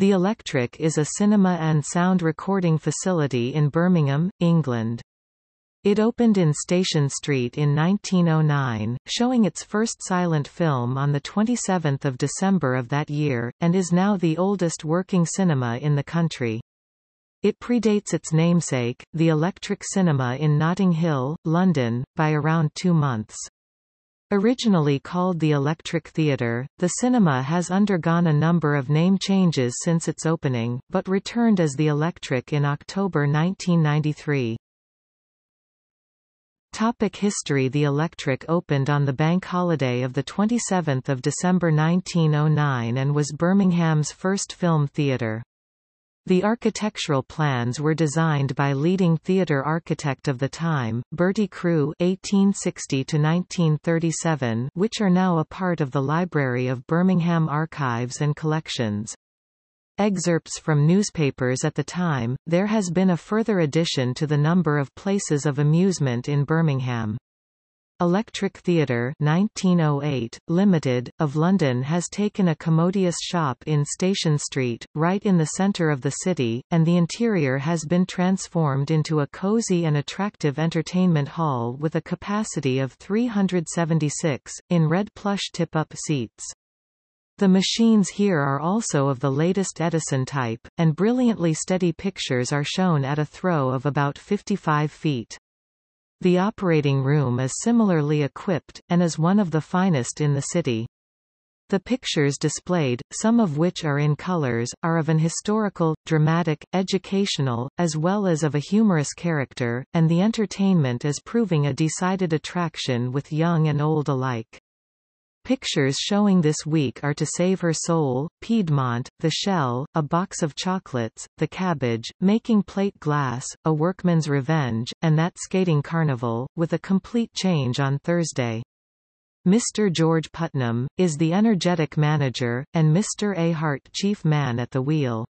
The Electric is a cinema and sound recording facility in Birmingham, England. It opened in Station Street in 1909, showing its first silent film on 27 December of that year, and is now the oldest working cinema in the country. It predates its namesake, the Electric Cinema in Notting Hill, London, by around two months. Originally called the Electric Theatre, the cinema has undergone a number of name changes since its opening, but returned as the Electric in October 1993. Topic history The Electric opened on the bank holiday of 27 December 1909 and was Birmingham's first film theatre. The architectural plans were designed by leading theatre architect of the time, Bertie Crewe (1860–1937), which are now a part of the Library of Birmingham Archives and Collections. Excerpts from newspapers at the time, there has been a further addition to the number of places of amusement in Birmingham. Electric Theatre 1908, Limited, of London has taken a commodious shop in Station Street, right in the centre of the city, and the interior has been transformed into a cosy and attractive entertainment hall with a capacity of 376, in red plush tip-up seats. The machines here are also of the latest Edison type, and brilliantly steady pictures are shown at a throw of about 55 feet. The operating room is similarly equipped, and is one of the finest in the city. The pictures displayed, some of which are in colors, are of an historical, dramatic, educational, as well as of a humorous character, and the entertainment is proving a decided attraction with young and old alike. Pictures showing this week are To Save Her Soul, Piedmont, The Shell, A Box of Chocolates, The Cabbage, Making Plate Glass, A Workman's Revenge, and That Skating Carnival, with a complete change on Thursday. Mr. George Putnam, is the energetic manager, and Mr. A. Hart chief man at the wheel.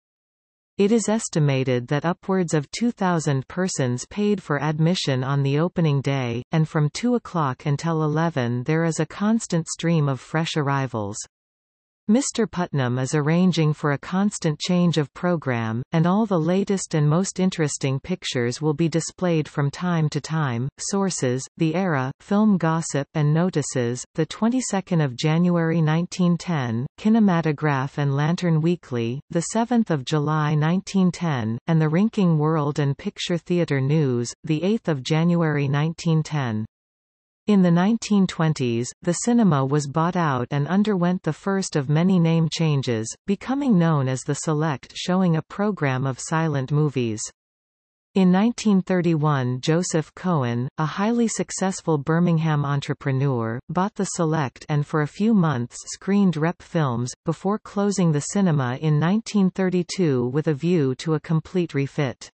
It is estimated that upwards of 2,000 persons paid for admission on the opening day, and from 2 o'clock until 11 there is a constant stream of fresh arrivals. Mr. Putnam is arranging for a constant change of program, and all the latest and most interesting pictures will be displayed from time to time. Sources: The Era, Film Gossip and Notices, the 22nd of January 1910, Kinematograph and Lantern Weekly, the 7th of July 1910, and the Rinking World and Picture Theatre News, the 8th of January 1910. In the 1920s, the cinema was bought out and underwent the first of many name changes, becoming known as the Select showing a program of silent movies. In 1931 Joseph Cohen, a highly successful Birmingham entrepreneur, bought the Select and for a few months screened rep films, before closing the cinema in 1932 with a view to a complete refit.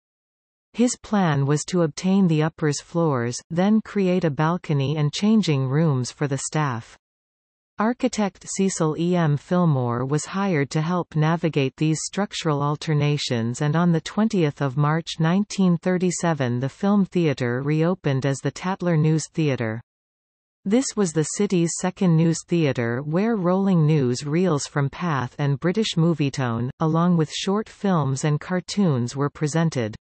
His plan was to obtain the uppers floors, then create a balcony and changing rooms for the staff. Architect Cecil E. M. Fillmore was hired to help navigate these structural alternations and on 20 March 1937 the Film Theatre reopened as the Tatler News Theatre. This was the city's second news theatre where rolling news reels from Pathé and British Movietone, along with short films and cartoons were presented.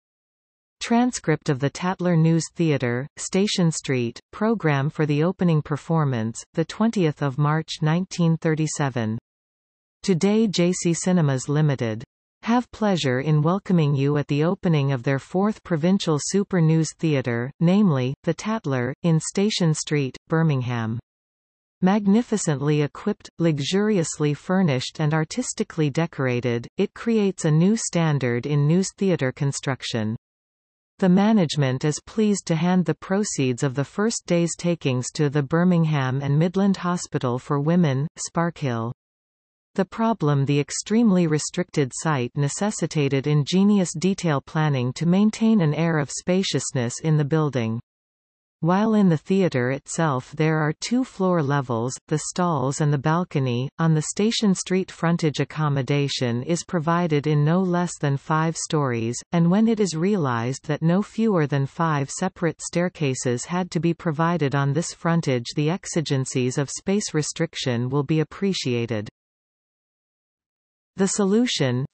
Transcript of the Tatler News Theatre, Station Street, program for the opening performance, 20 March 1937. Today JC Cinemas Limited. Have pleasure in welcoming you at the opening of their fourth provincial super news theatre, namely, the Tatler, in Station Street, Birmingham. Magnificently equipped, luxuriously furnished and artistically decorated, it creates a new standard in news theatre construction. The management is pleased to hand the proceeds of the first day's takings to the Birmingham and Midland Hospital for Women, Sparkhill. The problem the extremely restricted site necessitated ingenious detail planning to maintain an air of spaciousness in the building. While in the theatre itself there are two floor levels, the stalls and the balcony, on the Station Street frontage accommodation is provided in no less than five stories, and when it is realized that no fewer than five separate staircases had to be provided on this frontage the exigencies of space restriction will be appreciated. The solution,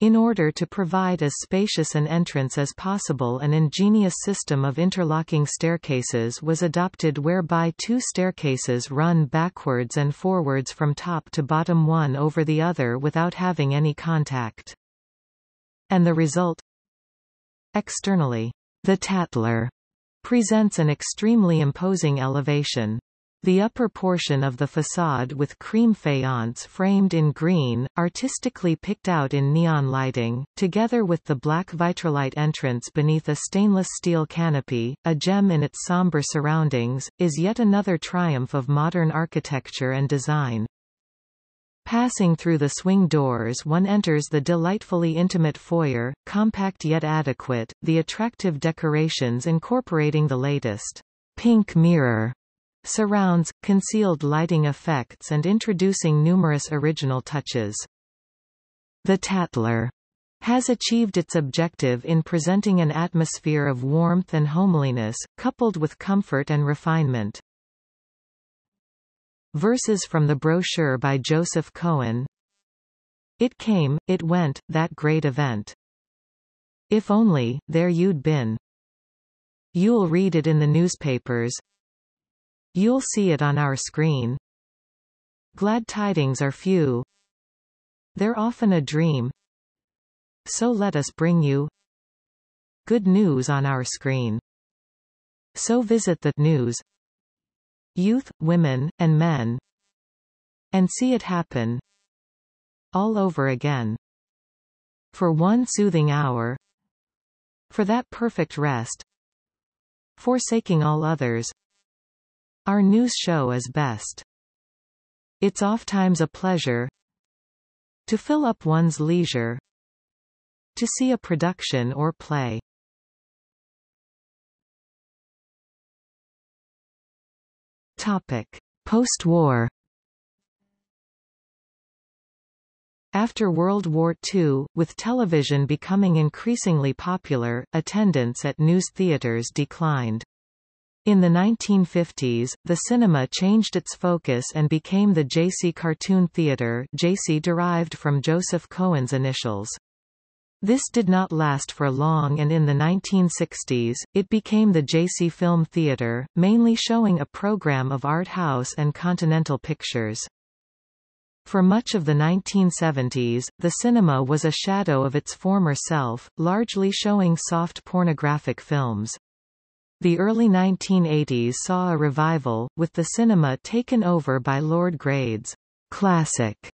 In order to provide as spacious an entrance as possible an ingenious system of interlocking staircases was adopted whereby two staircases run backwards and forwards from top to bottom one over the other without having any contact. And the result Externally, the Tatler presents an extremely imposing elevation. The upper portion of the facade with cream faience framed in green, artistically picked out in neon lighting, together with the black vitrolite entrance beneath a stainless steel canopy, a gem in its somber surroundings, is yet another triumph of modern architecture and design. Passing through the swing doors one enters the delightfully intimate foyer, compact yet adequate, the attractive decorations incorporating the latest pink mirror surrounds, concealed lighting effects and introducing numerous original touches. The Tatler has achieved its objective in presenting an atmosphere of warmth and homeliness, coupled with comfort and refinement. Verses from the brochure by Joseph Cohen It came, it went, that great event. If only, there you'd been. You'll read it in the newspapers, You'll see it on our screen. Glad tidings are few. They're often a dream. So let us bring you good news on our screen. So visit the news youth, women, and men and see it happen all over again. For one soothing hour for that perfect rest forsaking all others our news show is best. It's ofttimes a pleasure to fill up one's leisure to see a production or play. Topic: Post-war After World War II, with television becoming increasingly popular, attendance at news theaters declined. In the 1950s, the cinema changed its focus and became the JC Cartoon Theatre JC derived from Joseph Cohen's initials. This did not last for long and in the 1960s, it became the JC Film Theatre, mainly showing a program of art house and continental pictures. For much of the 1970s, the cinema was a shadow of its former self, largely showing soft pornographic films. The early 1980s saw a revival, with the cinema taken over by Lord Grade's classic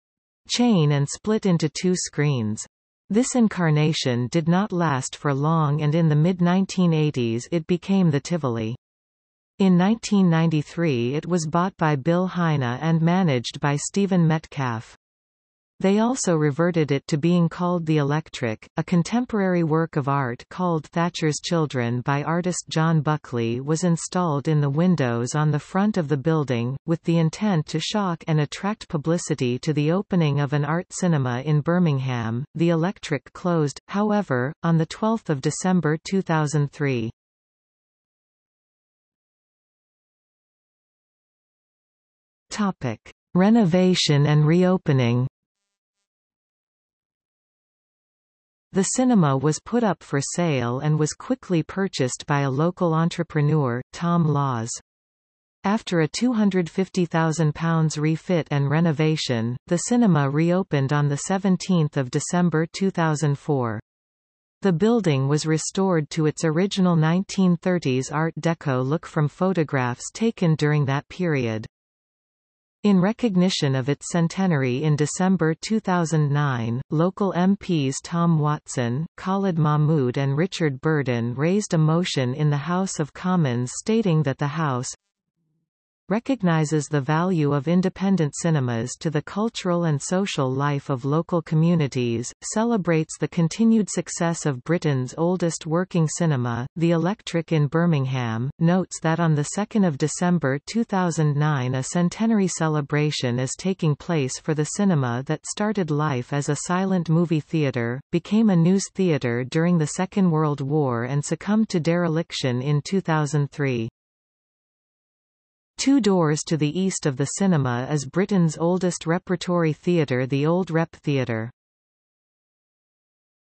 chain and split into two screens. This incarnation did not last for long and in the mid-1980s it became the Tivoli. In 1993 it was bought by Bill Heine and managed by Stephen Metcalf. They also reverted it to being called The Electric. A contemporary work of art called Thatcher's Children by artist John Buckley was installed in the windows on the front of the building, with the intent to shock and attract publicity to the opening of an art cinema in Birmingham. The Electric closed, however, on 12 December 2003. Topic. Renovation and reopening The cinema was put up for sale and was quickly purchased by a local entrepreneur, Tom Lawes. After a £250,000 refit and renovation, the cinema reopened on 17 December 2004. The building was restored to its original 1930s Art Deco look from photographs taken during that period. In recognition of its centenary in December 2009, local MPs Tom Watson, Khalid Mahmood and Richard Burden raised a motion in the House of Commons stating that the House recognizes the value of independent cinemas to the cultural and social life of local communities, celebrates the continued success of Britain's oldest working cinema, The Electric in Birmingham, notes that on 2 December 2009 a centenary celebration is taking place for the cinema that started life as a silent movie theatre, became a news theatre during the Second World War and succumbed to dereliction in 2003. Two doors to the east of the cinema is Britain's oldest repertory theatre the Old Rep Theatre.